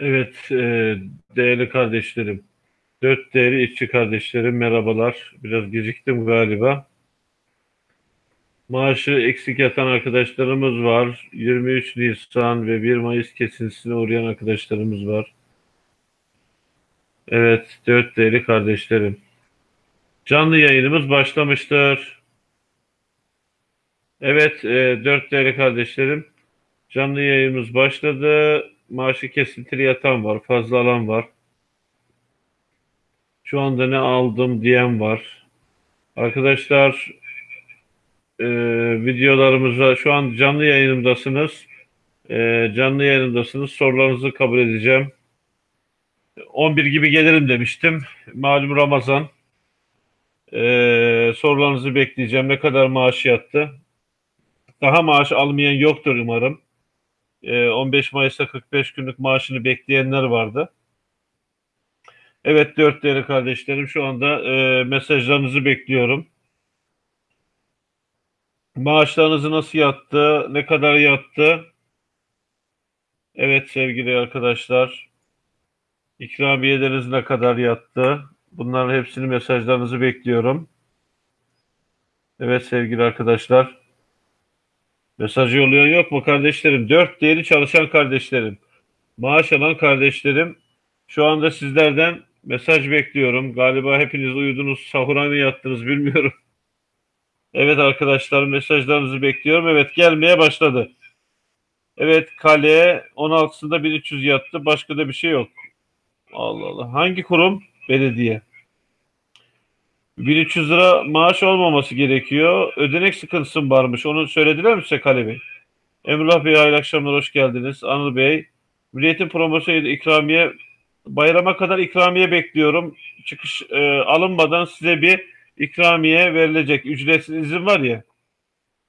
Evet, e, değerli kardeşlerim, dört değerli işçi kardeşlerim merhabalar. Biraz geciktim galiba. Maaşı eksik yatan arkadaşlarımız var. 23 Nisan ve 1 Mayıs kesintisine uğrayan arkadaşlarımız var. Evet, dört değerli kardeşlerim. Canlı yayınımız başlamıştır. Evet, e, dört değerli kardeşlerim. Canlı yayınımız başladı. Maaşı kesintili yatan var, fazla alan var. Şu anda ne aldım diyen var. Arkadaşlar e, videolarımıza şu an canlı yayınımdasınız. E, canlı yayınımdasınız. Sorularınızı kabul edeceğim. 11 gibi gelirim demiştim. Malum Ramazan. E, sorularınızı bekleyeceğim. Ne kadar maaş yattı? Daha maaş almayan yoktur umarım. 15 ee, Mayıs'ta 45 günlük maaşını bekleyenler vardı. Evet dört değerli kardeşlerim şu anda e, mesajlarınızı bekliyorum. Maaşlarınızı nasıl yattı? Ne kadar yattı? Evet sevgili arkadaşlar. İkramiyeleriniz ne kadar yattı? Bunların hepsini mesajlarınızı bekliyorum. Evet sevgili arkadaşlar. Mesajı yolluyor yok mu kardeşlerim? Dört değeri çalışan kardeşlerim. Maaş alan kardeşlerim. Şu anda sizlerden mesaj bekliyorum. Galiba hepiniz uyudunuz, sahura mı yattınız bilmiyorum. Evet arkadaşlar mesajlarınızı bekliyorum. Evet gelmeye başladı. Evet kale 16'sında 1300 yattı. Başka da bir şey yok. Allah Allah. Hangi kurum? Belediye. 1300 lira maaş olmaması gerekiyor. Ödenek sıkıntısı varmış. Onu söylediler mi size Kale Bey? Emrullah Bey hayırlı akşamlar hoş geldiniz. Anıl Bey. Milliyetin promosyonu ikramiye bayrama kadar ikramiye bekliyorum. Çıkış e, alınmadan size bir ikramiye verilecek. Ücretsiz izin var ya.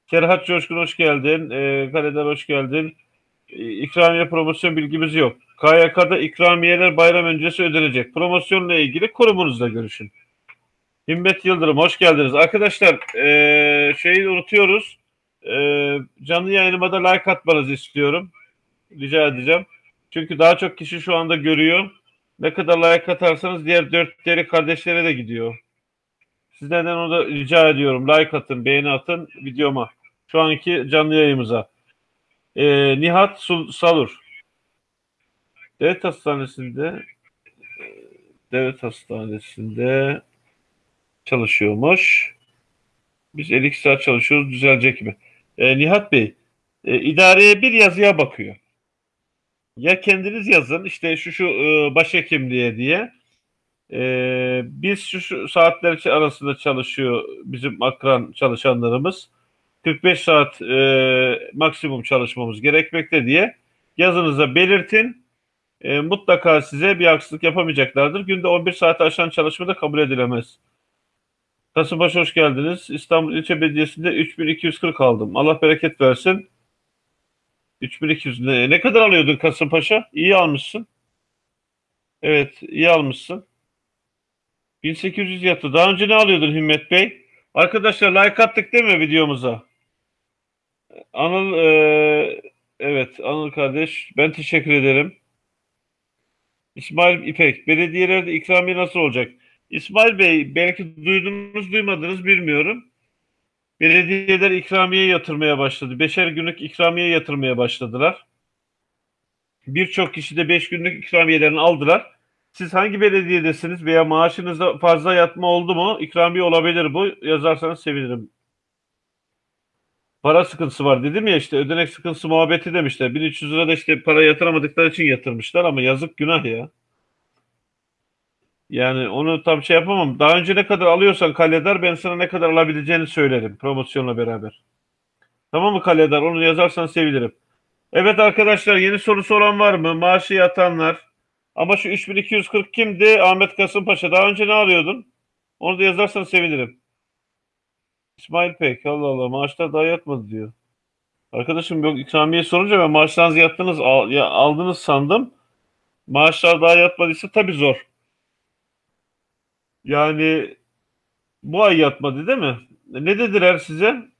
Serhat Coşkun hoş geldin. E, Kaleder hoş geldin. E, ikramiye promosyon bilgimiz yok. KYK'da ikramiyeler bayram öncesi ödenecek. Promosyonla ilgili kurumunuzla görüşün. Himmet Yıldırım hoş geldiniz. Arkadaşlar e, şeyi unutuyoruz. E, canlı yayınıma da like atmanızı istiyorum. Rica edeceğim. Çünkü daha çok kişi şu anda görüyor. Ne kadar like atarsanız diğer dört değerli kardeşlere de gidiyor. Sizlerden onu da rica ediyorum. Like atın, beğeni atın videoma. Şu anki canlı yayımıza. E, Nihat Salur. Devlet Hastanesi'nde Devlet Hastanesi'nde çalışıyormuş. Biz 52 saat çalışıyoruz düzelecek mi? E, Nihat Bey e, idareye bir yazıya bakıyor. Ya kendiniz yazın işte şu şu e, başhekimliğe diye. E, biz şu, şu saatler arasında çalışıyor bizim akran çalışanlarımız. 45 saat e, maksimum çalışmamız gerekmekte diye yazınıza belirtin. E, mutlaka size bir haksızlık yapamayacaklardır. Günde 11 saat aşan çalışma da kabul edilemez. Kasımpaşa hoş geldiniz. İstanbul İlçe Belediyesi'nde 3240 aldım. Allah bereket versin. 3200 ne, ne kadar alıyordun Kasımpaşa? İyi almışsın. Evet, iyi almışsın. 1800 yattı. Daha önce ne alıyordun Himmet Bey? Arkadaşlar like attık değil mi videomuza? Anıl e, evet Anıl kardeş ben teşekkür ederim. İsmail İpek belediyelerde ikramiye nasıl olacak? İsmail Bey belki duydunuz duymadınız bilmiyorum. Belediyeler ikramiye yatırmaya başladı. Beşer günlük ikramiye yatırmaya başladılar. Birçok kişi de beş günlük ikramiyelerini aldılar. Siz hangi belediyedesiniz veya maaşınızda fazla yatma oldu mu? İkramiye olabilir bu. Yazarsanız sevinirim. Para sıkıntısı var dedim ya işte ödenek sıkıntısı muhabbeti demişler. 1300 lira da işte para yatıramadıkları için yatırmışlar ama yazık günah ya. Yani onu tam şey yapamam. Daha önce ne kadar alıyorsan Kaledar ben sana ne kadar alabileceğini söylerim promosyonla beraber. Tamam mı Kaledar? Onu yazarsan sevinirim. Evet arkadaşlar yeni sorusu olan var mı? Maaşı yatanlar. Ama şu 3240 kimdi? Ahmet Kasımpaşa. Daha önce ne alıyordun? Onu da yazarsan sevinirim. İsmail Pek. Allah Allah maaşlar daha yatmadı diyor. Arkadaşım yok ikramiye sorunca ben maaşlarınızı yattınız aldınız sandım. Maaşlar daha yatmadıysa tabii zor. Yani bu ay yatmadı değil mi? Ne dediler size?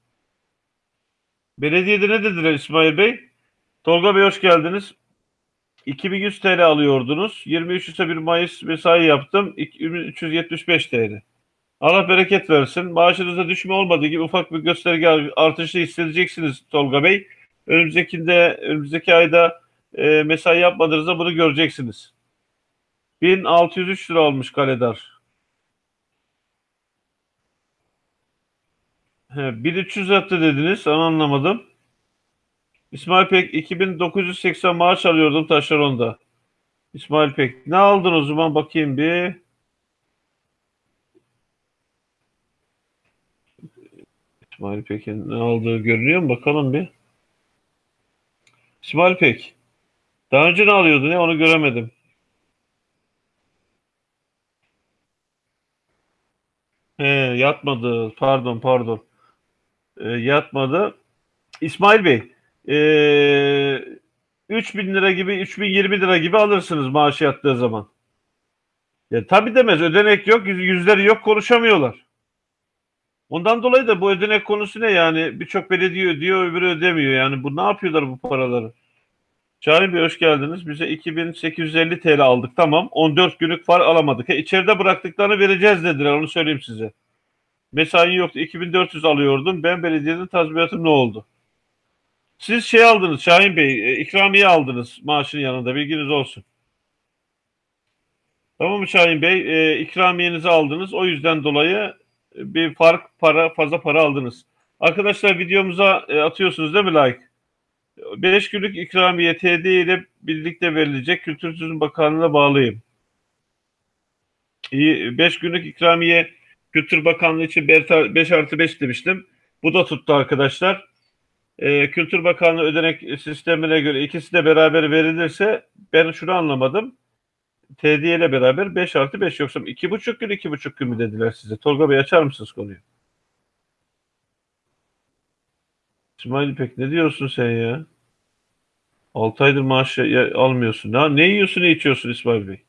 Belediyede ne dediler İsmail Bey? Tolga Bey hoş geldiniz. 2100 TL alıyordunuz. 23 ise 1 Mayıs mesai yaptım. 375 TL. Allah bereket versin. Maaşınızda düşme olmadığı gibi ufak bir gösterge artışı hissedeceksiniz Tolga Bey. Önümüzdekinde, önümüzdeki ayda e, mesai yapmadığınızda bunu göreceksiniz. 1603 lira olmuş kaledar. He, 1300 attı dediniz. Onu anlamadım. İsmail Pek 2980 maaş alıyordum taşeronda. İsmail Pek ne aldın o zaman bakayım bir. İsmail Pek'in ne aldığı görünüyor mu? Bakalım bir. İsmail Pek. Daha önce ne alıyordu ne? Onu göremedim. He, yatmadı. Pardon, pardon. E, yatmadı. İsmail Bey, e, 3000 lira gibi, 3020 lira gibi alırsınız maaşı yattığı zaman. Ya, tabii demez. Ödenek yok, yüzleri yok, konuşamıyorlar. Ondan dolayı da bu ödenek konusu ne yani? Birçok belediye ödüyor, öbürü ödemiyor. Yani bu ne yapıyorlar bu paraları? Şahin Bey hoş geldiniz. Bize 2850 TL aldık. Tamam. 14 günlük far alamadık. E, içeride bıraktıklarını vereceğiz dediler. Onu söyleyeyim size. Mesai yoktu. 2400 alıyordum. Ben belediyenin tazminatım ne oldu? Siz şey aldınız Şahin Bey. E, ikramiye aldınız maaşın yanında. Bilginiz olsun. Tamam mı Şahin Bey? E, ikramiyenizi aldınız. O yüzden dolayı bir fark para fazla para aldınız. Arkadaşlar videomuza e, atıyorsunuz değil mi like? 5 günlük ikramiye TD ile birlikte verilecek Kültür Turizm Bakanlığı'na bağlıyım. 5 günlük ikramiye Kültür Bakanlığı için 5 artı 5 demiştim. Bu da tuttu arkadaşlar. Ee, Kültür Bakanlığı ödenek sistemine göre ikisi de beraber verilirse ben şunu anlamadım. TD ile beraber 5 artı 5 yoksa 2,5 gün 2,5 gün mü dediler size? Tolga Bey açar mısınız konuyu? İsmail İpek ne diyorsun sen ya? 6 aydır maaş almıyorsun. Ne, ne yiyorsun ne içiyorsun İsmail Bey?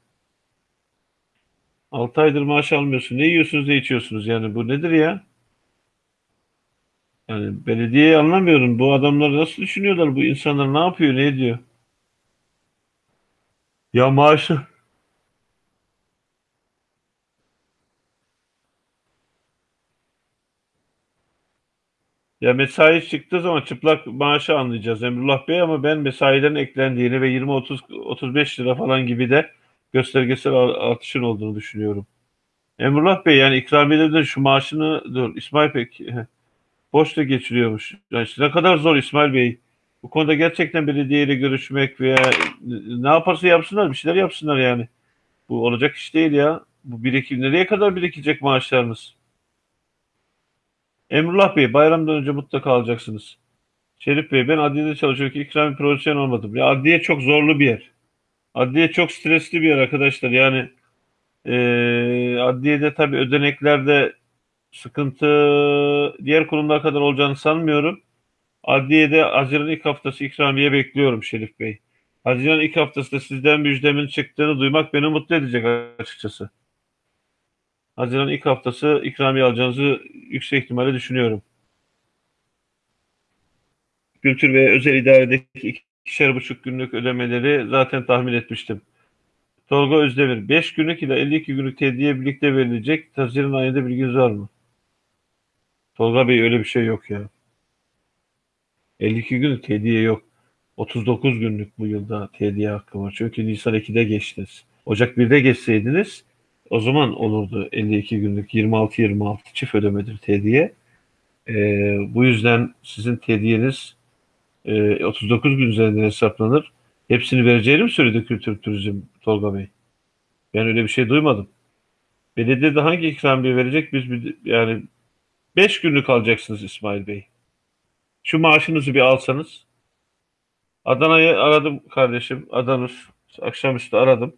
6 aydır maaş almıyorsun. Ne yiyorsunuz ne içiyorsunuz yani bu nedir ya? Yani belediyeyi anlamıyorum. Bu adamlar nasıl düşünüyorlar? Bu insanlar ne yapıyor, ne ediyor? Ya maaşı Ya mesai çıktığı zaman çıplak maaşı anlayacağız Emrullah Bey ama ben mesaiden eklendiğini ve 20-30-35 lira falan gibi de göstergesel artışın olduğunu düşünüyorum. Emrullah Bey yani ikramiyede şu maaşını dur İsmail Pek boşta geçiriyormuş. Yani işte ne kadar zor İsmail Bey. Bu konuda gerçekten belediyeyle görüşmek veya ne yaparsa yapsınlar bir şeyler yapsınlar yani. Bu olacak iş değil ya. Bu birikim nereye kadar birikecek maaşlarınız? Emrullah Bey bayramdan önce mutlaka alacaksınız. Şerif Bey ben adliyede çalışıyorum ki ikrami profesyonel olmadım. Ya adliye çok zorlu bir yer. Adliye çok stresli bir yer arkadaşlar. Yani e, adliyede tabii ödeneklerde sıkıntı diğer kurumlar kadar olacağını sanmıyorum. Adliyede Haziran ilk haftası ikramiye bekliyorum Şerif Bey. Haziran ilk haftasında sizden müjdemin çıktığını duymak beni mutlu edecek açıkçası. Haziran ilk haftası ikramiye alacağınızı yüksek ihtimalle düşünüyorum. Kültür ve özel idaredeki ikişer buçuk günlük ödemeleri zaten tahmin etmiştim. Tolga Özdemir, 5 günlük ile 52 günlük tediye birlikte verilecek. Haziran ayında bilginiz var mı? Tolga Bey öyle bir şey yok ya. 52 günlük tediye yok. 39 günlük bu yılda tediye hakkı var. Çünkü Nisan 2'de geçtiniz. Ocak 1'de geçseydiniz o zaman olurdu 52 günlük 26-26 çift ödemedir tediye. E, bu yüzden sizin tediyeniz e, 39 gün üzerinden hesaplanır. Hepsini vereceğini mi söyledi Kültür Turizm Tolga Bey? Ben öyle bir şey duymadım. Belediyede hangi ikramiye verecek? Biz bir, yani 5 günlük alacaksınız İsmail Bey. Şu maaşınızı bir alsanız. Adana'yı aradım kardeşim. Adanur. Akşamüstü aradım.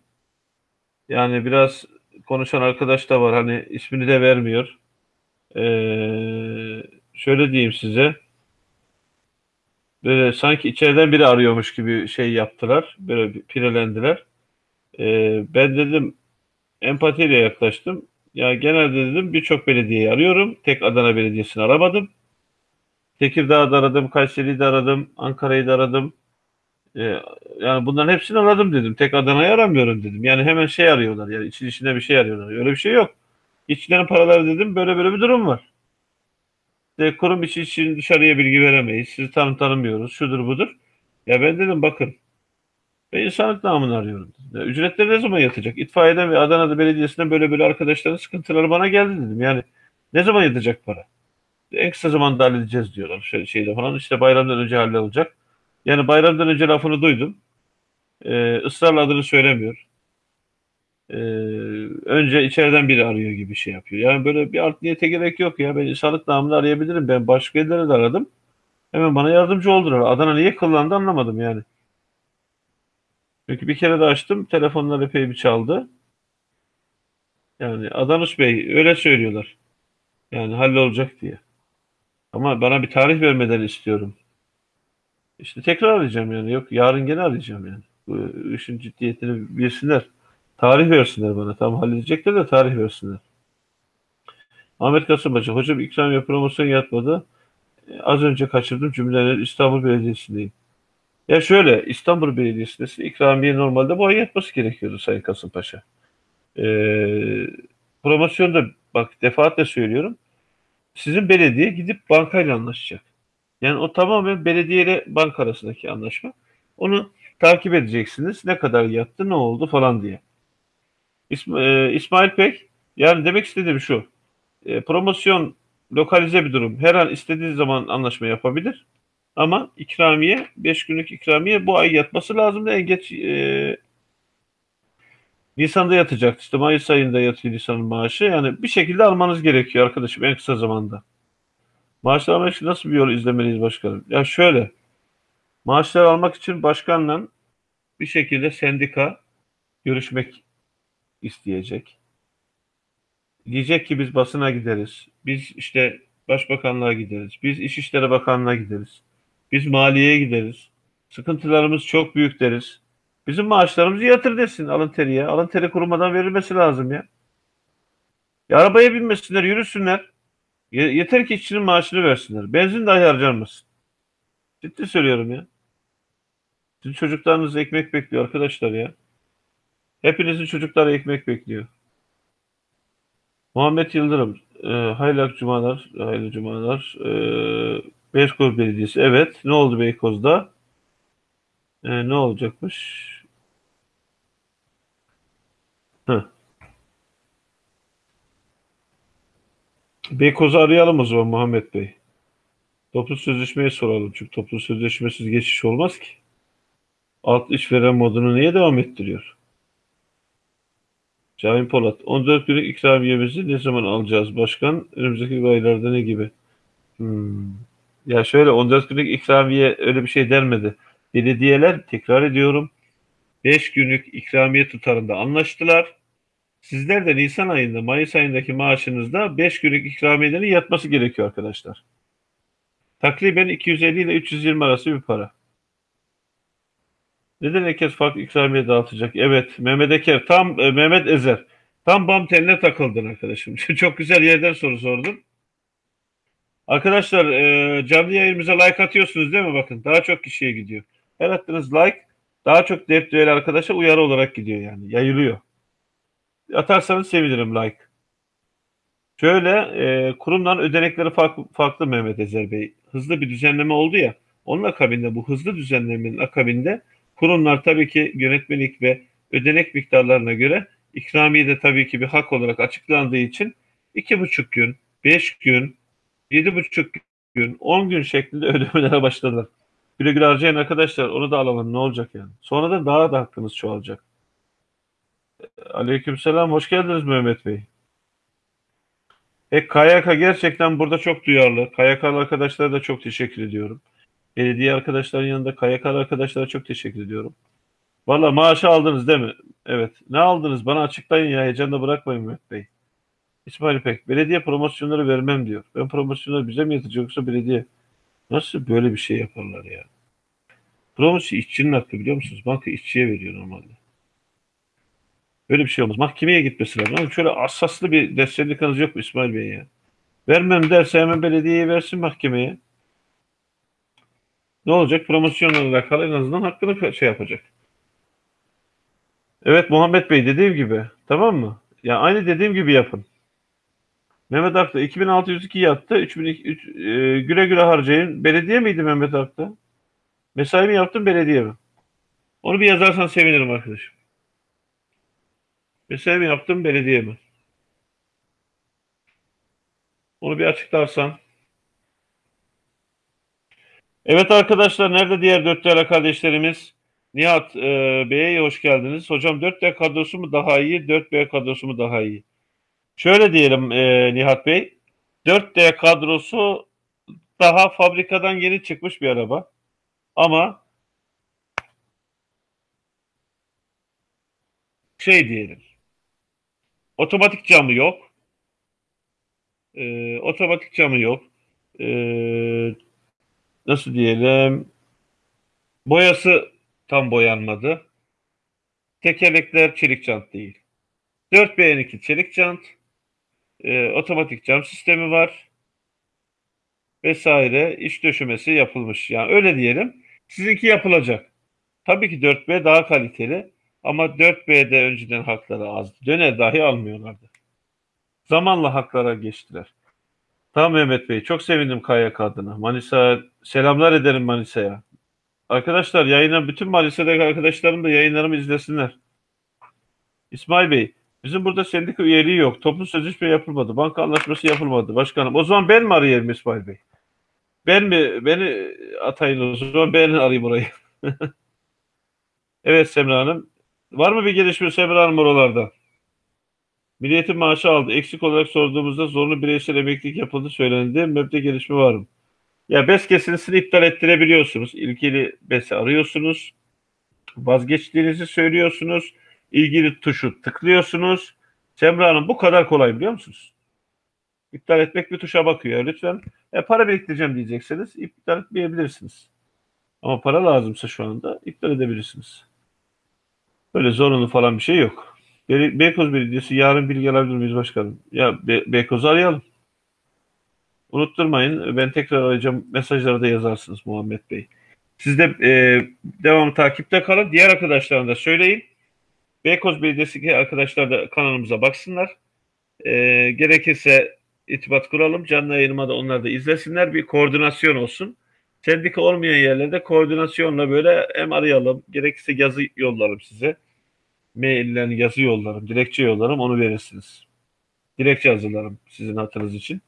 Yani biraz konuşan arkadaş da var. Hani ismini de vermiyor. Ee, şöyle diyeyim size. Böyle sanki içeriden biri arıyormuş gibi şey yaptılar. Böyle pirelendiler. Ee, ben dedim empatiyle yaklaştım. Ya genelde dedim birçok belediyeyi arıyorum. Tek Adana Belediyesi'ni aramadım. Tekirdağ'da aradım, Kayseri'yi de aradım, Ankara'yı da aradım. E, yani bunların hepsini aradım dedim. Tek Adana'yı aramıyorum dedim. Yani hemen şey arıyorlar. Yani için içinde bir şey arıyorlar. Öyle bir şey yok. İçlerin paraları dedim. Böyle böyle bir durum var. De, kurum içi için dışarıya bilgi veremeyiz. Sizi tanı tanımıyoruz. Şudur budur. Ya ben dedim bakın. Ben insanlık namını arıyorum. Ya, ücretleri ne zaman yatacak? İtfaiyeden ve Adana'da belediyesinden böyle böyle arkadaşların sıkıntıları bana geldi dedim. Yani ne zaman yatacak para? En kısa zamanda halledeceğiz diyorlar. Şöyle şeyde falan. İşte bayramdan önce hallolacak. Yani bayramdan önce lafını duydum. Ee, ısrarla adını söylemiyor. Ee, önce içeriden biri arıyor gibi şey yapıyor. Yani böyle bir art niyete gerek yok ya. Ben insanlık namını arayabilirim. Ben başka yerlere de aradım. Hemen bana yardımcı oldular. Adana niye kullandı anlamadım yani. Çünkü bir kere de açtım. Telefonlar epey bir çaldı. Yani Adanus Bey öyle söylüyorlar. Yani hallolacak diye. Ama bana bir tarih vermeden istiyorum. İşte tekrar arayacağım yani. Yok yarın gene arayacağım yani. Bu işin ciddiyetini bilsinler. Tarih versinler bana. Tam halledecekler de tarih versinler. Ahmet Kasımpaşa. Hocam ikramiye promosyon yatmadı. Az önce kaçırdım cümleleri İstanbul Belediyesi'ndeyim. Ya şöyle İstanbul Belediyesi'nde ikramiye normalde bu ay yatması gerekiyordu Sayın Kasımpaşa. Ee, promosyonda bak defaatle söylüyorum. Sizin belediye gidip bankayla anlaşacak. Yani o tamamen belediye ile banka arasındaki anlaşma. Onu takip edeceksiniz. Ne kadar yattı, ne oldu falan diye. E, İsmail Pek, yani demek istediğim şu. E, promosyon lokalize bir durum. Her an istediği zaman anlaşma yapabilir. Ama ikramiye, 5 günlük ikramiye bu ay yatması lazım. En geç e, Nisan'da yatacak. İşte Mayıs ayında yatıyor Nisan'ın maaşı. Yani bir şekilde almanız gerekiyor arkadaşım en kısa zamanda. Maaşlar almak için nasıl bir yol izlemeliyiz başkanım? Ya şöyle, maaşlar almak için başkanla bir şekilde sendika görüşmek isteyecek. Diyecek ki biz basına gideriz. Biz işte başbakanlığa gideriz. Biz İçişleri Bakanlığı'na gideriz. Biz maliyeye gideriz. Sıkıntılarımız çok büyük deriz. Bizim maaşlarımızı yatır desin alın teriye. Alın teri kurumadan verilmesi lazım ya. ya arabaya binmesinler, yürüsünler. Yeter ki işçinin maaşını versinler. Benzin dahi harcanmasın. Ciddi söylüyorum ya. Sizin çocuklarınız ekmek bekliyor arkadaşlar ya. Hepinizin çocukları ekmek bekliyor. Muhammed Yıldırım. E, hayırlı cumalar. Hayırlı cumalar. E, Beykoz Belediyesi. Evet. Ne oldu Beykoz'da? E, ne olacakmış? Heh. Beykoz'u arayalım o zaman Muhammed Bey. Toplu sözleşmeyi soralım. Çünkü toplu sözleşmesiz geçiş olmaz ki. Alt işveren modunu niye devam ettiriyor? Şahin Polat. 14 günlük ikramiyemizi ne zaman alacağız başkan? Önümüzdeki aylarda ne gibi? Hmm. Ya şöyle 14 günlük ikramiye öyle bir şey denmedi. Belediyeler tekrar ediyorum 5 günlük ikramiye tutarında anlaştılar. Sizler de Nisan ayında, Mayıs ayındaki maaşınızda 5 günlük ikramiyelerin yatması gerekiyor arkadaşlar. Takriben 250 ile 320 arası bir para. Neden herkes farklı ikramiye dağıtacak? Evet, Mehmet Eker, tam e, Mehmet Ezer. Tam bam teline takıldın arkadaşım. Çok güzel yerden soru sordun. Arkadaşlar e, canlı yayınımıza like atıyorsunuz değil mi? Bakın daha çok kişiye gidiyor. Her attığınız like daha çok depriyeli arkadaşa uyarı olarak gidiyor yani. Yayılıyor. Atarsanız sevinirim like. Şöyle e, kurumdan ödenekleri farklı, farklı Mehmet Ezer Bey. Hızlı bir düzenleme oldu ya. Onun akabinde bu hızlı düzenlemenin akabinde kurumlar tabii ki yönetmelik ve ödenek miktarlarına göre ikramiye de tabii ki bir hak olarak açıklandığı için iki buçuk gün, beş gün, yedi buçuk gün, on gün şeklinde ödemelere başladılar. Güle güle harcayın arkadaşlar. Onu da alalım. Ne olacak yani? Sonradan daha da hakkınız çoğalacak. Aleykümselam. Hoş geldiniz Mehmet Bey. E, KYK gerçekten burada çok duyarlı. KYK'lı arkadaşlara da çok teşekkür ediyorum. Belediye arkadaşların yanında KYK'lı arkadaşlara çok teşekkür ediyorum. Valla maaşı aldınız değil mi? Evet. Ne aldınız? Bana açıklayın ya. Heyecanda bırakmayın Mehmet Bey. İsmail İpek. Belediye promosyonları vermem diyor. Ben promosyonları bize mi yatacak yoksa belediye? Nasıl böyle bir şey yaparlar ya? Promosyon işçinin hakkı biliyor musunuz? Banka işçiye veriyor normalde. Böyle bir şey olmaz. Mahkemeye gitmesi lazım. Şöyle asaslı bir desteklikanız yok mu İsmail Bey ya? Vermem derse hemen belediyeye versin mahkemeye. Ne olacak? Promosyonla alakalı en azından hakkını şey yapacak. Evet Muhammed Bey dediğim gibi. Tamam mı? Ya aynı dediğim gibi yapın. Mehmet Akta 2602 yattı. 3003 e, güle güle harcayın. Belediye miydi Mehmet Akta? Mesai mi yaptın belediye mi? Onu bir yazarsan sevinirim arkadaşım. Mesai mi yaptın belediye mi? Onu bir açıklarsan. Evet arkadaşlar nerede diğer dört değerli kardeşlerimiz? Nihat e, Bey'e hoş geldiniz. Hocam 4D kadrosu mu daha iyi, 4B kadrosu mu daha iyi? Şöyle diyelim e, Nihat Bey. 4D kadrosu daha fabrikadan yeni çıkmış bir araba. Ama şey diyelim. Otomatik camı yok. E, otomatik camı yok. E, nasıl diyelim? Boyası tam boyanmadı. Tekerlekler çelik jant değil. 4BN2 çelik jant. E, otomatik cam sistemi var. Vesaire iç döşemesi yapılmış. Yani öyle diyelim. Sizinki yapılacak. Tabii ki 4B daha kaliteli. Ama 4B'de önceden hakları azdı. Döner dahi almıyorlardı. Zamanla haklara geçtiler. Tamam Mehmet Bey. Çok sevindim KYK adına. Manisa selamlar ederim Manisa'ya. Arkadaşlar yayına bütün Manisa'daki arkadaşlarım da yayınlarımı izlesinler. İsmail Bey, bizim burada sendika üyeliği yok. Toplu sözleşme yapılmadı. Banka anlaşması yapılmadı başkanım. O zaman ben mi arayayım İsmail Bey? Ben mi? Beni atayın o zaman ben arayayım orayı. evet Semra Hanım. Var mı bir gelişme Semra Hanım oralarda? Milliyetin maaşı aldı. Eksik olarak sorduğumuzda zorunlu bireysel emeklilik yapıldı söylendi. MEB'de gelişme var mı? Ya BES kesintisini iptal ettirebiliyorsunuz. İlgili BES'i arıyorsunuz. Vazgeçtiğinizi söylüyorsunuz. İlgili tuşu tıklıyorsunuz. Semra Hanım bu kadar kolay biliyor musunuz? İptal etmek bir tuşa bakıyor. Lütfen e, para biriktireceğim diyecekseniz iptal etmeyebilirsiniz. Ama para lazımsa şu anda iptal edebilirsiniz. Böyle zorunlu falan bir şey yok. Be Beykoz Belediyesi yarın bilgi alabilir miyiz başkanım? Ya Be Beykoz'u arayalım. Unutturmayın. Ben tekrar arayacağım. Mesajları da yazarsınız Muhammed Bey. Siz de e, devam takipte kalın. Diğer arkadaşlarına da söyleyin. Beykoz Belediyesi'ndeki arkadaşlar da kanalımıza baksınlar. E, gerekirse itibat kuralım. Canlı yayınıma da onlar da izlesinler. Bir koordinasyon olsun. Sendika olmayan yerlerde koordinasyonla böyle hem arayalım. Gerekirse yazı yollarım size. Mailden yazı yollarım. Dilekçe yollarım. Onu verirsiniz. Dilekçe hazırlarım sizin hatırınız için.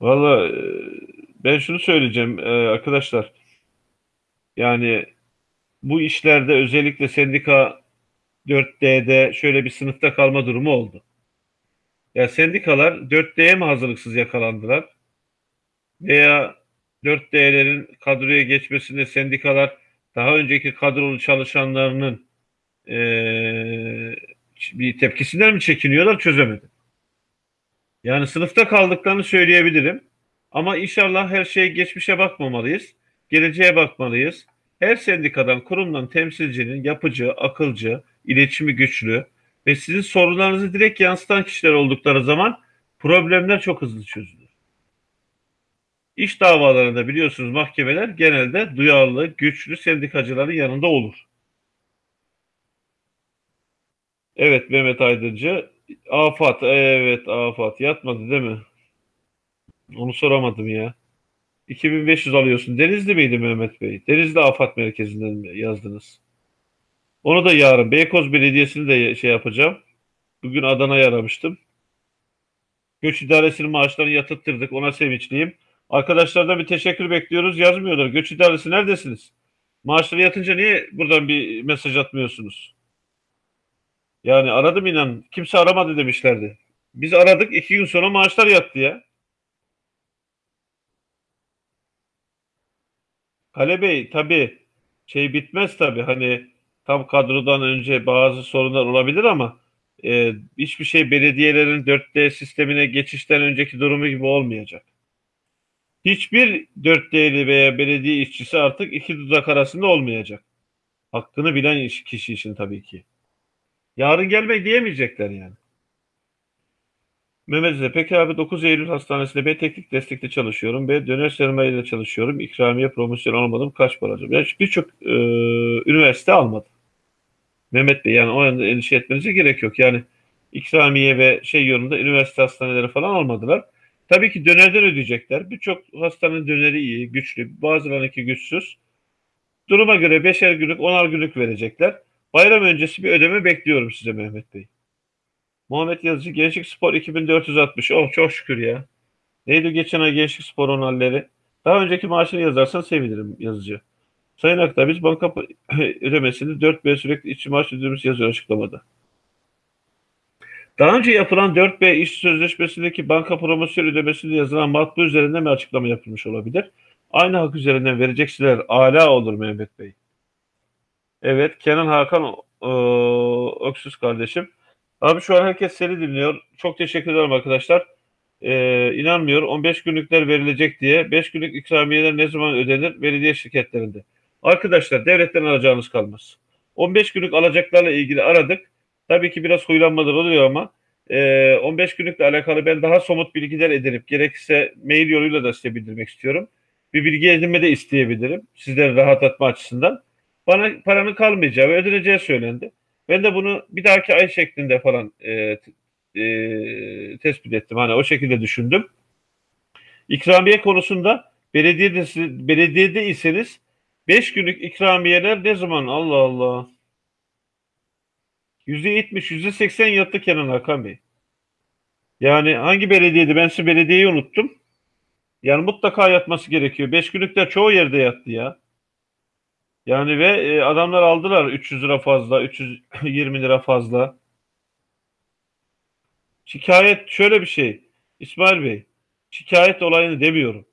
Valla ben şunu söyleyeceğim arkadaşlar. Yani bu işlerde özellikle sendika 4D'de şöyle bir sınıfta kalma durumu oldu. Ya sendikalar 4D'ye mi hazırlıksız yakalandılar? Veya 4D'lerin kadroya geçmesinde sendikalar daha önceki kadrolu çalışanlarının e, bir tepkisinden mi çekiniyorlar çözemedim. Yani sınıfta kaldıklarını söyleyebilirim. Ama inşallah her şey geçmişe bakmamalıyız. Geleceğe bakmalıyız. Her sendikadan, kurumdan temsilcinin yapıcı, akılcı, iletişimi güçlü ve sizin sorunlarınızı direkt yansıtan kişiler oldukları zaman problemler çok hızlı çözülür. İş davalarında biliyorsunuz mahkemeler genelde duyarlı, güçlü sendikacıların yanında olur. Evet Mehmet Aydıncı. Afat, evet Afat. Yatmadı değil mi? Onu soramadım ya. 2500 alıyorsun. Denizli miydi Mehmet Bey? Denizli Afat Merkezi'nden yazdınız? Onu da yarın. Beykoz Belediyesi'ni de şey yapacağım. Bugün Adana'ya aramıştım. Göç İdaresi'nin maaşlarını yatırttırdık. Ona sevinçliyim. Arkadaşlardan bir teşekkür bekliyoruz. Yazmıyorlar. Göç İdaresi neredesiniz? Maaşları yatınca niye buradan bir mesaj atmıyorsunuz? Yani aradım inan. Kimse aramadı demişlerdi. Biz aradık. iki gün sonra maaşlar yattı ya. Kale Bey tabii şey bitmez tabii. Hani tam kadrodan önce bazı sorunlar olabilir ama e, hiçbir şey belediyelerin 4D sistemine geçişten önceki durumu gibi olmayacak. Hiçbir 4D'li veya belediye işçisi artık iki dudak arasında olmayacak. Hakkını bilen kişi için tabii ki. Yarın gelmek diyemeyecekler yani. Mehmet Eze, peki abi 9 Eylül Hastanesi'nde B teknik destekte çalışıyorum. B döner sermayeyle çalışıyorum. İkramiye promosyon almadım. Kaç para alacağım? Yani birçok e, üniversite almadı. Mehmet Bey yani o yönde endişe etmenize gerek yok. Yani ikramiye ve şey yolunda üniversite hastaneleri falan almadılar. Tabii ki dönerden ödeyecekler. Birçok hastanın döneri iyi, güçlü. Bazılarınınki güçsüz. Duruma göre beşer günlük, onar günlük verecekler. Bayram öncesi bir ödeme bekliyorum size Mehmet Bey. Muhammed Yazıcı Gençlik Spor 2460. Oh çok şükür ya. Neydi geçen ay Gençlik Spor'un halleri? Daha önceki maaşını yazarsan sevinirim Yazıcı. Sayın Akta biz banka ödemesini 4B sürekli işçi maaş ödememiz yazıyor açıklamada. Daha önce yapılan 4B iş sözleşmesindeki banka promosyon ödemesinde yazılan matbu üzerinde mi açıklama yapılmış olabilir? Aynı hak üzerinden verecekseler ala olur Mehmet Bey. Evet Kenan Hakan e, Öksüz kardeşim. Abi şu an herkes seni dinliyor. Çok teşekkür ederim arkadaşlar. Ee, inanmıyor 15 günlükler verilecek diye 5 günlük ikramiyeler ne zaman ödenir? Belediye şirketlerinde. Arkadaşlar devletten alacağınız kalmaz. 15 günlük alacaklarla ilgili aradık. Tabii ki biraz huylanmadır oluyor ama e, 15 günlükle alakalı ben daha somut bilgiler edinip gerekirse mail yoluyla da size bildirmek istiyorum. Bir bilgi edinme de isteyebilirim. Sizleri rahatlatma açısından. Bana paranın kalmayacağı ve ödeneceği söylendi. Ben de bunu bir dahaki ay şeklinde falan e, e, tespit ettim. Hani o şekilde düşündüm. İkramiye konusunda belediyede, belediyede iseniz 5 günlük ikramiyeler ne zaman? Allah Allah. %70, %80 yattı Kenan Hakan Bey. Yani hangi belediyedi? Ben size belediyeyi unuttum. Yani mutlaka yatması gerekiyor. 5 günlükler çoğu yerde yattı ya. Yani ve e, adamlar aldılar 300 lira fazla, 320 lira fazla. Şikayet şöyle bir şey. İsmail Bey, şikayet olayını demiyorum.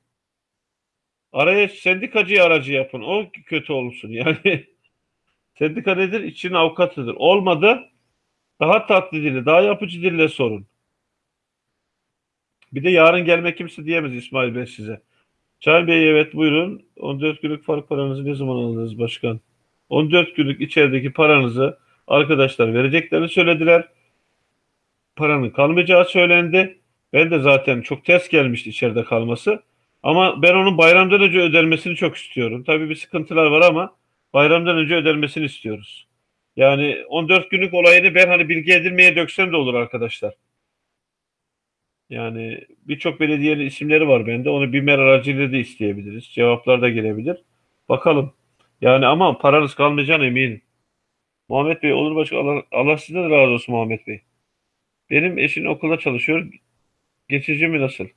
Araya sendikacı aracı yapın. O kötü olsun. Yani sendika nedir? İçin avukatıdır. Olmadı daha tatlı dille, daha yapıcı dille sorun. Bir de yarın gelme kimse diyemez İsmail Bey size. Çay Bey evet buyurun. 14 günlük fark paranızı ne zaman aldınız başkan? 14 günlük içerideki paranızı arkadaşlar vereceklerini söylediler. Paranın kalmayacağı söylendi. Ben de zaten çok ters gelmişti içeride kalması. Ama ben onun bayramdan önce ödenmesini çok istiyorum. Tabii bir sıkıntılar var ama bayramdan önce ödenmesini istiyoruz. Yani 14 günlük olayını ben hani bilgi edilmeye döksem de olur arkadaşlar. Yani birçok belediyenin isimleri var bende. Onu BİMER aracılığıyla da isteyebiliriz. Cevaplar da gelebilir. Bakalım. Yani ama paranız kalmayacağına eminim. Muhammed Bey olur başka Allah, Allah sizden razı olsun Muhammed Bey. Benim eşim okulda çalışıyor. Geçici mi nasıl?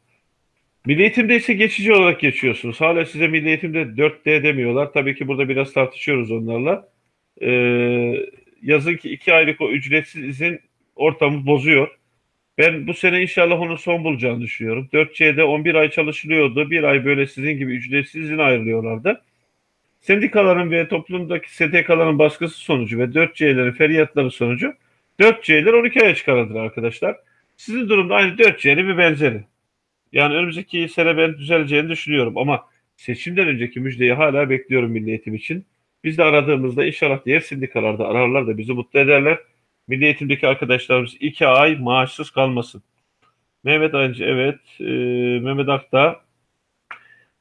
Milli eğitimde ise geçici olarak geçiyorsunuz. Hala size milli eğitimde 4D demiyorlar. Tabii ki burada biraz tartışıyoruz onlarla. Ee, yazın ki iki aylık o ücretsiz izin ortamı bozuyor. Ben bu sene inşallah onun son bulacağını düşünüyorum. 4C'de 11 ay çalışılıyordu. Bir ay böyle sizin gibi ücretsiz izin ayrılıyorlardı. Sendikaların ve toplumdaki STK'ların baskısı sonucu ve 4C'lerin feryatları sonucu 4C'ler 12 aya çıkarıldı arkadaşlar. Sizin durumda aynı 4C'li bir benzeri. Yani önümüzdeki sene ben düzeleceğini düşünüyorum ama seçimden önceki müjdeyi hala bekliyorum Milli Eğitim için. Biz de aradığımızda inşallah diğer sendikalarda ararlar da bizi mutlu ederler. Milli Eğitim'deki arkadaşlarımız iki ay maaşsız kalmasın. Mehmet Ayıncı evet. E, Mehmet Akta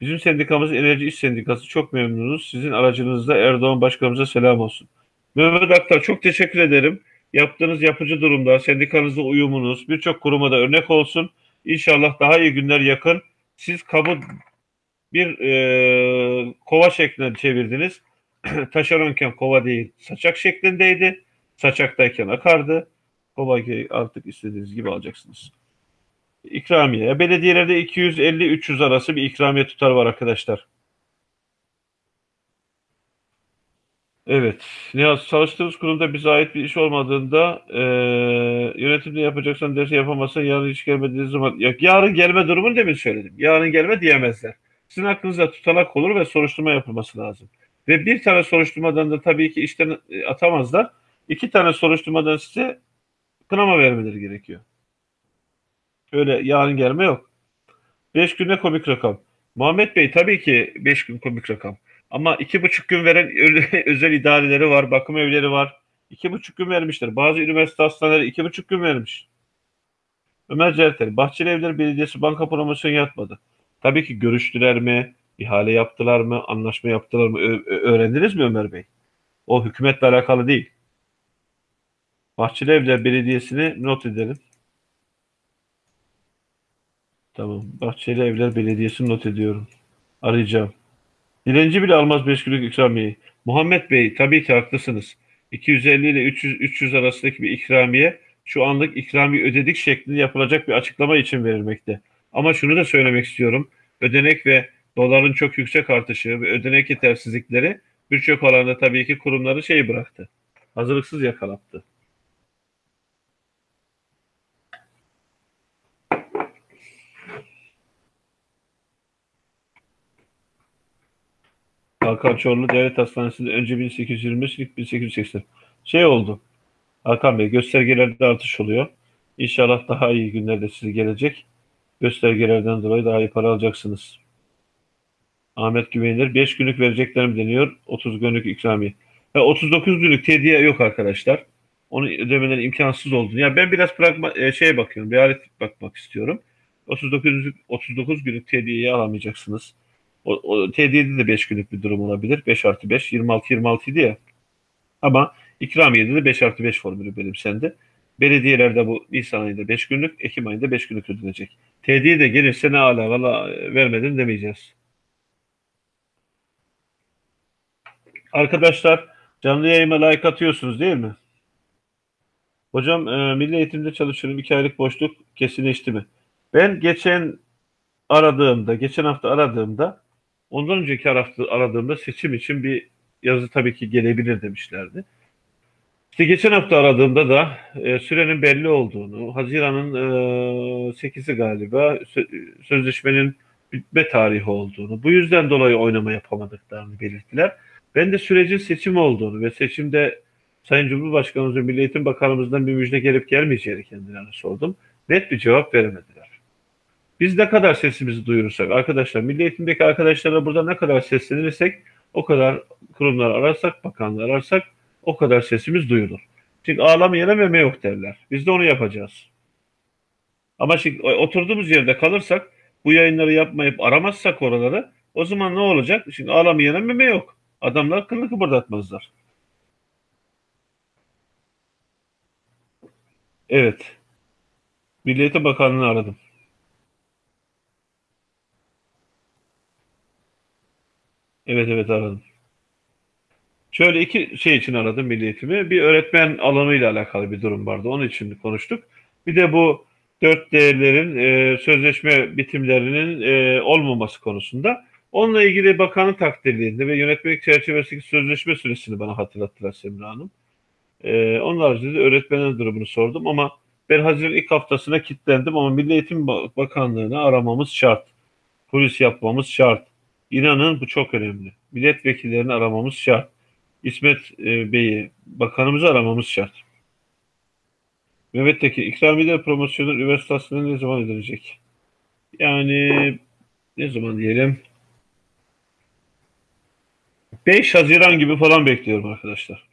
bizim sendikamız Enerji İş Sendikası çok memnunuz. Sizin aracınızda Erdoğan Başkanımıza selam olsun. Mehmet Akta çok teşekkür ederim. Yaptığınız yapıcı durumda, sendikanızla uyumunuz birçok kuruma da örnek olsun. İnşallah daha iyi günler yakın. Siz kabı bir e, kova şeklinde çevirdiniz. Taşeronken kova değil, saçak şeklindeydi. Saçaktayken akardı. Kovayı artık istediğiniz gibi alacaksınız. İkramiye. Belediyelerde 250-300 arası bir ikramiye tutar var arkadaşlar. Evet. Niyaz çalıştığımız kurumda bize ait bir iş olmadığında e, yönetimde yapacaksan dersi yapamazsan yarın hiç gelmediğiniz zaman ya, yarın gelme durumunu demin söyledim. Yarın gelme diyemezler. Sizin hakkınızda tutanak olur ve soruşturma yapılması lazım. Ve bir tane soruşturmadan da tabii ki işten e, atamazlar. İki tane soruşturmadan size kınama vermeleri gerekiyor. Öyle yarın gelme yok. Beş günde komik rakam. Muhammed Bey tabii ki beş gün komik rakam. Ama iki buçuk gün veren özel idareleri var, bakım evleri var. İki buçuk gün vermişler. Bazı üniversite hastaneleri iki buçuk gün vermiş. Ömer Certel, Bahçeli Evler Belediyesi banka promosyonu yapmadı. Tabii ki görüştüler mi? ihale yaptılar mı? Anlaşma yaptılar mı? Ö- öğrendiniz mi Ömer Bey? O hükümetle alakalı değil. Bahçeli Evler Belediyesi'ni not edelim. Tamam. Bahçeli Evler Belediyesi'ni not ediyorum. Arayacağım. Dilenci bile almaz 5 günlük ikramiyeyi. Muhammed Bey tabii ki haklısınız. 250 ile 300, 300 arasındaki bir ikramiye şu anlık ikramiye ödedik şeklinde yapılacak bir açıklama için verilmekte. Ama şunu da söylemek istiyorum. Ödenek ve doların çok yüksek artışı ve ödenek yetersizlikleri birçok alanda tabii ki kurumları şey bıraktı. Hazırlıksız yakalattı. Hakan Çorlu Devlet Hastanesi'nde önce 1825, ilk 1880. Şey oldu. Hakan Bey göstergelerde artış oluyor. İnşallah daha iyi günlerde size gelecek. Göstergelerden dolayı daha iyi para alacaksınız. Ahmet Güvenilir 5 günlük vereceklerim deniyor. 30 günlük ikramiye. Ve 39 günlük tediye yok arkadaşlar. Onu ödemeleri imkansız olduğunu. Ya ben biraz pragma, e, şeye bakıyorum. Realistik bakmak istiyorum. 39 39 günlük tediyeyi alamayacaksınız. O, o TD'de de 5 günlük bir durum olabilir. 5 artı 5, 26, 26 idi ya. Ama ikramiyede de 5 artı 5 formülü benimsendi. Belediyelerde bu Nisan ayında 5 günlük, Ekim ayında 5 günlük ödenecek. TD de gelirse ne ala valla vermedin demeyeceğiz. Arkadaşlar canlı yayıma like atıyorsunuz değil mi? Hocam e, milli eğitimde çalışıyorum. 2 aylık boşluk kesinleşti mi? Ben geçen aradığımda, geçen hafta aradığımda ondan önceki aradığımda seçim için bir yazı tabii ki gelebilir demişlerdi. İşte geçen hafta aradığımda da e, sürenin belli olduğunu, Haziran'ın e, 8'i galiba sö- sözleşmenin bitme tarihi olduğunu, bu yüzden dolayı oynama yapamadıklarını belirttiler. Ben de sürecin seçim olduğunu ve seçimde Sayın Cumhurbaşkanımız ve Milli Eğitim Bakanımızdan bir müjde gelip gelmeyeceğini kendilerine sordum. Net bir cevap veremediler. Biz ne kadar sesimizi duyurursak arkadaşlar, Milli Eğitim'deki arkadaşlara burada ne kadar seslenirsek o kadar kurumlar ararsak, bakanlar ararsak o kadar sesimiz duyulur. Çünkü ağlamayana meme yok derler. Biz de onu yapacağız. Ama şimdi oturduğumuz yerde kalırsak, bu yayınları yapmayıp aramazsak oraları, o zaman ne olacak? Şimdi ağlamayana meme yok. Adamlar kılını kıpırdatmazlar. Evet. Milli Eğitim Bakanlığı'nı aradım. Evet evet aradım. Şöyle iki şey için aradım Milli Eğitim'i. Bir öğretmen alanıyla alakalı bir durum vardı. Onun için konuştuk. Bir de bu dört değerlerin e, sözleşme bitimlerinin e, olmaması konusunda. Onunla ilgili bakanın takdirliğinde ve yönetmelik çerçevesindeki sözleşme süresini bana hatırlattılar Semra Hanım. E, onun haricinde öğretmenin durumunu sordum ama ben Haziran ilk haftasına kilitlendim ama Milli Eğitim Bakanlığı'nı aramamız şart. Polis yapmamız şart. İnanın bu çok önemli. Milletvekillerini aramamız şart. İsmet e, Bey'i, bakanımızı aramamız şart. Mehmet Tekin, ikramiye promosyonu üniversitesinde ne zaman edilecek? Yani ne zaman diyelim? 5 Haziran gibi falan bekliyorum arkadaşlar.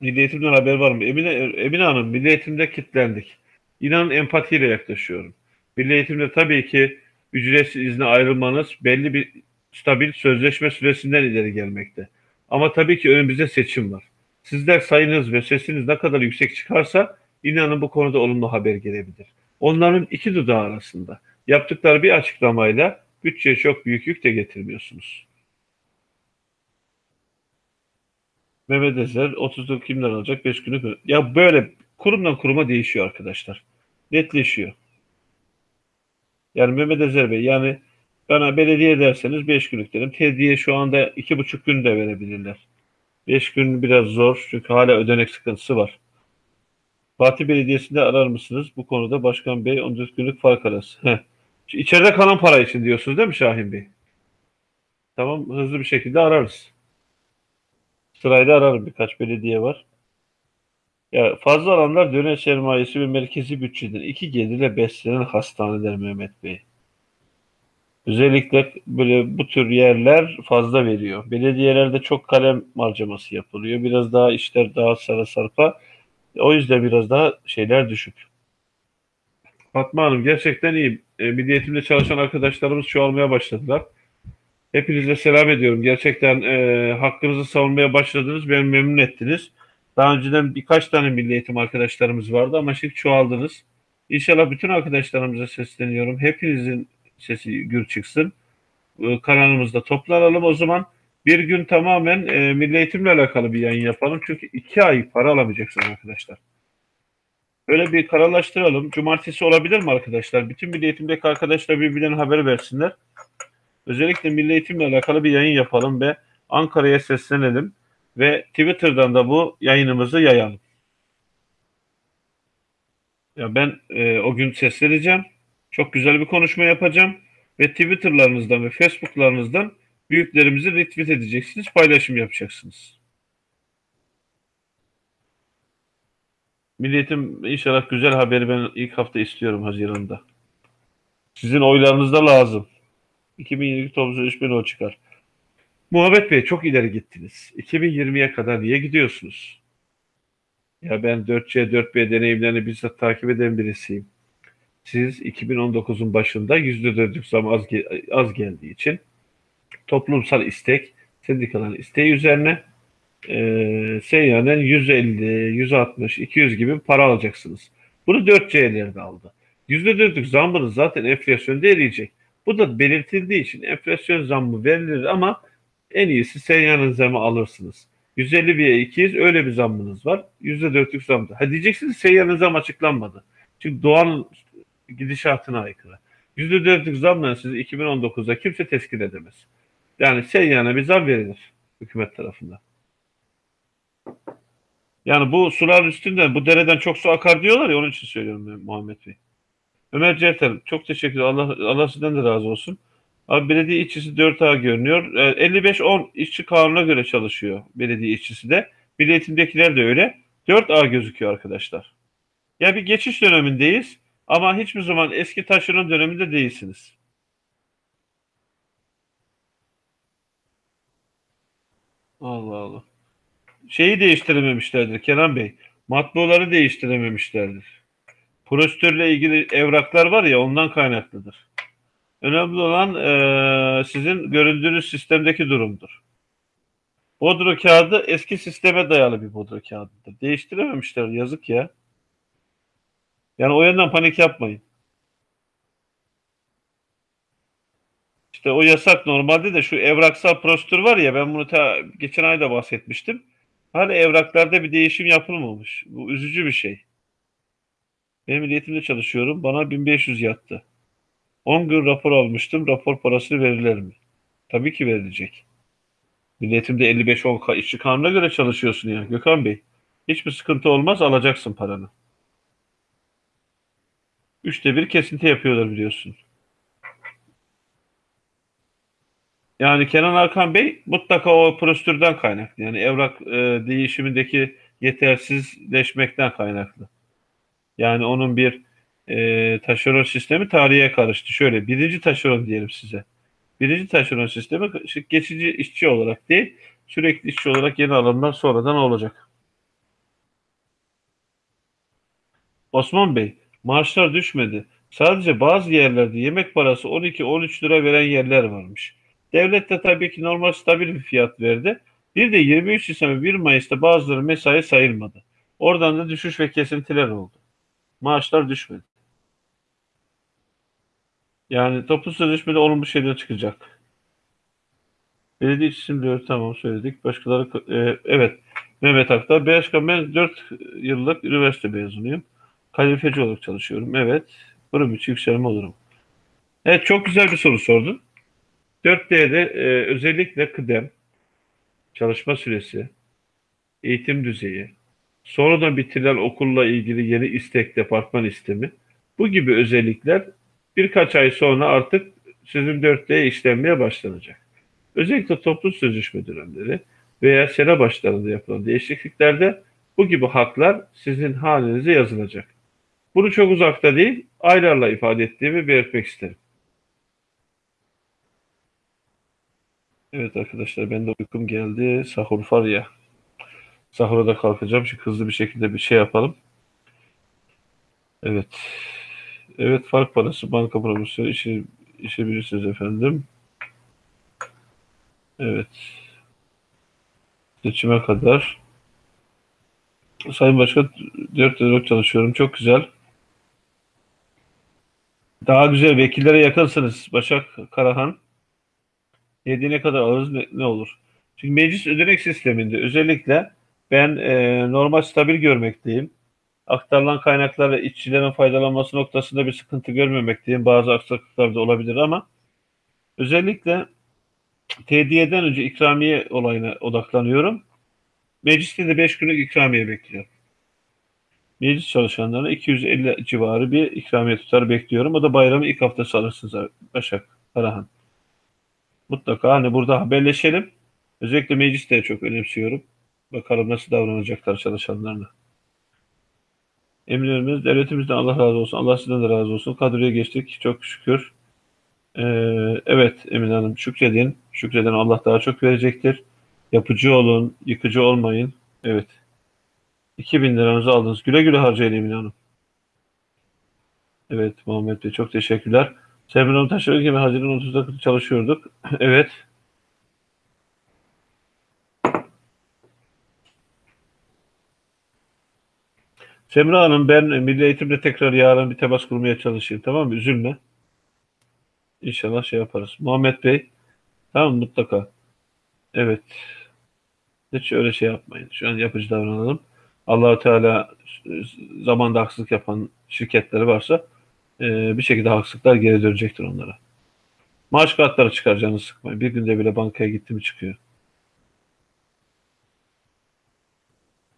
Milli Eğitim'den haber var mı? Emine, Emine Hanım, Milli Eğitim'de kilitlendik. İnanın empatiyle yaklaşıyorum. Milli Eğitim'de tabii ki ücretsiz izne ayrılmanız belli bir stabil sözleşme süresinden ileri gelmekte. Ama tabii ki önümüzde seçim var. Sizler sayınız ve sesiniz ne kadar yüksek çıkarsa inanın bu konuda olumlu haber gelebilir. Onların iki dudağı arasında yaptıkları bir açıklamayla bütçeye çok büyük yük de getirmiyorsunuz. Mehmet Ezer 30'luk kimden alacak 5 günü. Ya böyle kurumdan kuruma değişiyor arkadaşlar. Netleşiyor. Yani Mehmet Ezer Bey yani bana belediye derseniz 5 günlük derim. Tediye şu anda 2,5 gün de verebilirler. 5 gün biraz zor çünkü hala ödenek sıkıntısı var. Fatih Belediyesi'nde arar mısınız? Bu konuda Başkan Bey 14 günlük fark arası. Heh. İçeride kalan para için diyorsunuz değil mi Şahin Bey? Tamam hızlı bir şekilde ararız. Sırayla ararım birkaç belediye var. Ya fazla alanlar dönem sermayesi ve merkezi bütçeden iki gelirle beslenen hastaneler Mehmet Bey. Özellikle böyle bu tür yerler fazla veriyor. Belediyelerde çok kalem harcaması yapılıyor. Biraz daha işler daha sarı sarpa. O yüzden biraz daha şeyler düşük. Fatma Hanım gerçekten iyi. E, Milli Eğitim'de çalışan arkadaşlarımız çoğalmaya başladılar. Hepinize selam ediyorum. Gerçekten e, hakkınızı savunmaya başladınız. Beni memnun ettiniz. Daha önceden birkaç tane milli eğitim arkadaşlarımız vardı ama şimdi çoğaldınız. İnşallah bütün arkadaşlarımıza sesleniyorum. Hepinizin sesi gür çıksın. E, kanalımızda toplanalım. O zaman bir gün tamamen e, milli eğitimle alakalı bir yayın yapalım. Çünkü iki ay para alamayacaksınız arkadaşlar. Böyle bir kararlaştıralım. Cumartesi olabilir mi arkadaşlar? Bütün milli eğitimdeki arkadaşlar birbirlerine haber versinler. Özellikle milli eğitimle alakalı bir yayın yapalım ve Ankara'ya seslenelim ve Twitter'dan da bu yayınımızı yayalım. Ya ben e, o gün sesleneceğim. Çok güzel bir konuşma yapacağım ve Twitter'larınızdan ve Facebook'larınızdan büyüklerimizi retweet edeceksiniz, paylaşım yapacaksınız. Milliyetim inşallah güzel haberi ben ilk hafta istiyorum Haziran'da. Sizin oylarınız da lazım. 2022 topluca 3000 oy çıkar. Muhammad Bey çok ileri gittiniz. 2020'ye kadar niye gidiyorsunuz? Ya ben 4C, 4B deneyimlerini bizzat takip eden birisiyim. Siz 2019'un başında %4'lük zam az, az geldiği için toplumsal istek, sendikaların isteği üzerine e, seyyanen 150, 160, 200 gibi para alacaksınız. Bunu 4C'lerde aldı. %4'lük zammınız zaten enflasyonda eriyecek. Bu da belirtildiği için enflasyon zammı verilir ama en iyisi seyyanen zamı alırsınız. 150 veya 200 öyle bir zammınız var. %4'lük zamda. Ha diyeceksiniz seyyanen zam açıklanmadı. Çünkü doğanın gidişatına aykırı. %4'lük zamla sizi 2019'da kimse teskin edemez. Yani seyyana bir zam verilir hükümet tarafından. Yani bu sular üstünden, bu dereden çok su akar diyorlar ya onun için söylüyorum ben Muhammed Bey. Ömer Certel, çok teşekkür ederim. Allah, Allah sizden de razı olsun. Abi belediye işçisi 4A görünüyor. 55-10 e, işçi kanuna göre çalışıyor belediye işçisi de. Eğitimdekiler de öyle. 4A gözüküyor arkadaşlar. Ya bir geçiş dönemindeyiz ama hiçbir zaman eski taşeron döneminde değilsiniz. Allah Allah. Şeyi değiştirememişlerdir Kenan Bey. Matbuaları değiştirememişlerdir. Prosedürle ilgili evraklar var ya ondan kaynaklıdır. Önemli olan e, sizin göründüğünüz sistemdeki durumdur. Bodro kağıdı eski sisteme dayalı bir bodro kağıdıdır. Değiştirememişler yazık ya. Yani o yandan panik yapmayın. İşte o yasak normalde de şu evraksal prosedür var ya ben bunu ta, geçen ayda bahsetmiştim. Hala evraklarda bir değişim yapılmamış. Bu üzücü bir şey. Benim milliyetimde çalışıyorum. Bana 1500 yattı. 10 gün rapor almıştım. Rapor parası verilir mi? Tabii ki verilecek. Milliyetimde 55-10 işçi kanuna göre çalışıyorsun ya Gökhan Bey. Hiçbir sıkıntı olmaz alacaksın paranı. Üçte bir kesinti yapıyorlar biliyorsun. Yani Kenan Arkan Bey mutlaka o prosedürden kaynaklı. Yani evrak e, değişimindeki yetersizleşmekten kaynaklı. Yani onun bir e, taşeron sistemi tarihe karıştı. Şöyle birinci taşeron diyelim size. Birinci taşeron sistemi geçici işçi olarak değil, sürekli işçi olarak yeni alımlar sonradan olacak. Osman Bey, maaşlar düşmedi. Sadece bazı yerlerde yemek parası 12-13 lira veren yerler varmış. Devlet de tabii ki normal stabil bir fiyat verdi. Bir de 23 Nisan ve 1 Mayıs'ta bazıları mesai sayılmadı. Oradan da düşüş ve kesintiler oldu. Maaşlar düşmedi. Yani toplu sözleşmede olumlu şeyler çıkacak. Belediye diyor tamam söyledik. Başkaları e, evet Mehmet Aktar. Başkan ben 4 yıllık üniversite mezunuyum. Kalifeci olarak çalışıyorum. Evet. Bunun için yükselme olurum. Evet çok güzel bir soru sordun. 4D'de e, özellikle kıdem, çalışma süresi, eğitim düzeyi, sonradan bitirilen okulla ilgili yeni istek departman istemi, bu gibi özellikler birkaç ay sonra artık sizin 4D'ye işlenmeye başlanacak. Özellikle toplu sözleşme dönemleri veya sene başlarında yapılan değişikliklerde bu gibi haklar sizin halinize yazılacak. Bunu çok uzakta değil, aylarla ifade ettiğimi belirtmek isterim. Evet arkadaşlar ben de uykum geldi. Sahur var ya. Sahura da kalkacağım. Şu hızlı bir şekilde bir şey yapalım. Evet. Evet fark parası banka promosyonu işi, işi bilirsiniz efendim. Evet. Seçime kadar. Sayın Başkan 4 lira çalışıyorum. Çok güzel. Daha güzel vekillere yakınsınız Başak Karahan. Yediğine kadar alırız ne, ne olur? Çünkü meclis ödenek sisteminde özellikle ben e, normal stabil görmekteyim. Aktarılan kaynaklarla işçilerin faydalanması noktasında bir sıkıntı görmemekteyim. Bazı aksaklıklar da olabilir ama özellikle TDY'den önce ikramiye olayına odaklanıyorum. Mecliste de 5 günlük ikramiye bekliyorum. Meclis çalışanlarına 250 civarı bir ikramiye tutar bekliyorum. O da bayramın ilk haftası alırsınız Başak Karahan. Mutlaka hani burada haberleşelim. Özellikle mecliste çok önemsiyorum. Bakalım nasıl davranacaklar çalışanlarına. Emirlerimiz devletimizden Allah razı olsun. Allah sizden de razı olsun. Kadroya geçtik. Çok şükür. Ee, evet Emine Hanım şükredin. Şükreden Allah daha çok verecektir. Yapıcı olun. Yıkıcı olmayın. Evet. 2000 liranızı aldınız. Güle güle harcayın Emine Hanım. Evet Muhammed Bey çok teşekkürler. Semra Hanım taşıdığı gibi Haziran 30'da çalışıyorduk. evet. Semra Hanım ben Milli Eğitim'de tekrar yarın bir temas kurmaya çalışayım tamam mı? Üzülme. İnşallah şey yaparız. Muhammed Bey tamam mı? mutlaka. Evet. Hiç öyle şey yapmayın. Şu an yapıcı davranalım. Allahu Teala zamanda haksızlık yapan şirketleri varsa e, bir şekilde haksızlıklar geri dönecektir onlara. Maaş kartları çıkar canını sıkmayın. Bir günde bile bankaya gitti mi çıkıyor.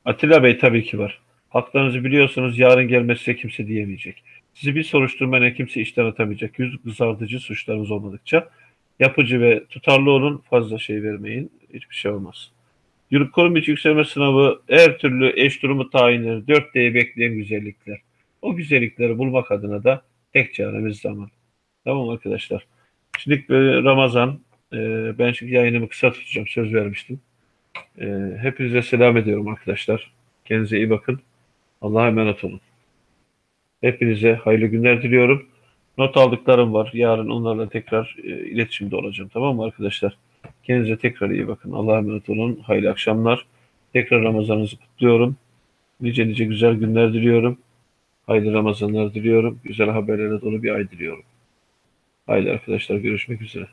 Atilla Bey tabii ki var. Haklarınızı biliyorsunuz. Yarın gelmesi size kimse diyemeyecek. Sizi bir soruşturmayla kimse işten atamayacak. Yüz kızartıcı suçlarınız olmadıkça yapıcı ve tutarlı olun. Fazla şey vermeyin. Hiçbir şey olmaz. Yurt kurum içi yükselme sınavı her türlü eş durumu tayinleri, 4D'yi bekleyen güzellikler. O güzellikleri bulmak adına da tek çaremiz zaman. Tamam arkadaşlar. Şimdi böyle Ramazan. e, ben şimdi yayınımı kısa tutacağım. Söz vermiştim. E, hepinize selam ediyorum arkadaşlar. Kendinize iyi bakın. Allah'a emanet olun. Hepinize hayırlı günler diliyorum. Not aldıklarım var. Yarın onlarla tekrar e, iletişimde olacağım. Tamam mı arkadaşlar? Kendinize tekrar iyi bakın. Allah'a emanet olun. Hayırlı akşamlar. Tekrar Ramazanınızı kutluyorum. Nice nice güzel günler diliyorum. Hayırlı Ramazanlar diliyorum. Güzel haberlerle dolu bir ay diliyorum. Haydi arkadaşlar görüşmek üzere.